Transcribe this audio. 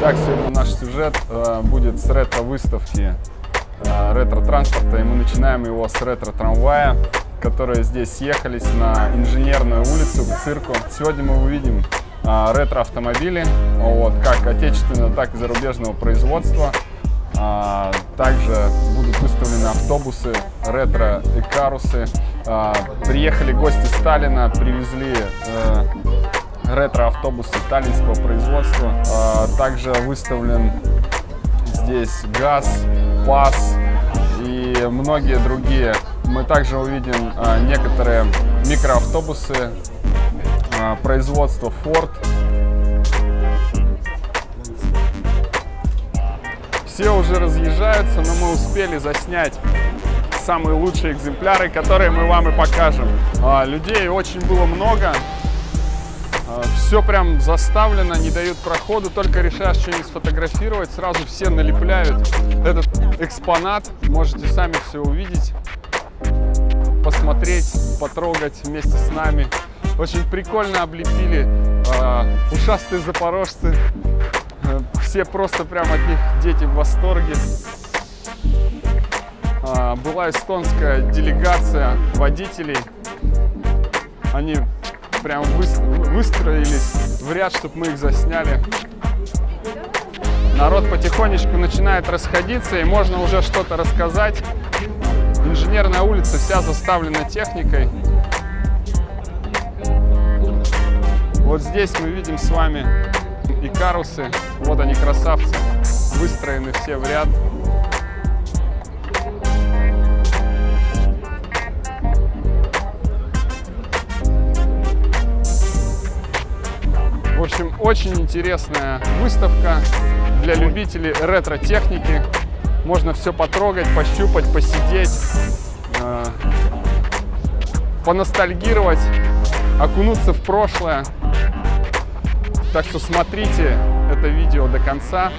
Итак, сегодня наш сюжет э, будет с ретро-выставки э, ретро-транспорта, и мы начинаем его с ретро-трамвая, которые здесь съехались на Инженерную улицу к цирку. Сегодня мы увидим э, ретро-автомобили, вот, как отечественного, так и зарубежного производства. А, также будут выставлены автобусы, ретро-экарусы. А, приехали гости Сталина, привезли э, ретро-автобусы таллинского производства. А, также выставлен здесь ГАЗ, ПАС и многие другие. Мы также увидим некоторые микроавтобусы производства Ford. Все уже разъезжаются, но мы успели заснять самые лучшие экземпляры, которые мы вам и покажем. А, людей очень было много. А, все прям заставлено, не дают проходу, только решаешь что-нибудь сфотографировать, сразу все налепляют этот экспонат. Можете сами все увидеть, посмотреть, потрогать вместе с нами. Очень прикольно облепили э, ушастые запорожцы все просто прям от них дети в восторге. А, была эстонская делегация водителей. Они прям выстроились в ряд, чтобы мы их засняли. Народ потихонечку начинает расходиться, и можно уже что-то рассказать. Инженерная улица вся заставлена техникой. Вот здесь мы видим с вами и карусы. Вот они, красавцы, выстроены все в ряд. В общем, очень интересная выставка для любителей ретро-техники. Можно все потрогать, пощупать, посидеть, э, поностальгировать, окунуться в прошлое. Так что смотрите это видео до конца.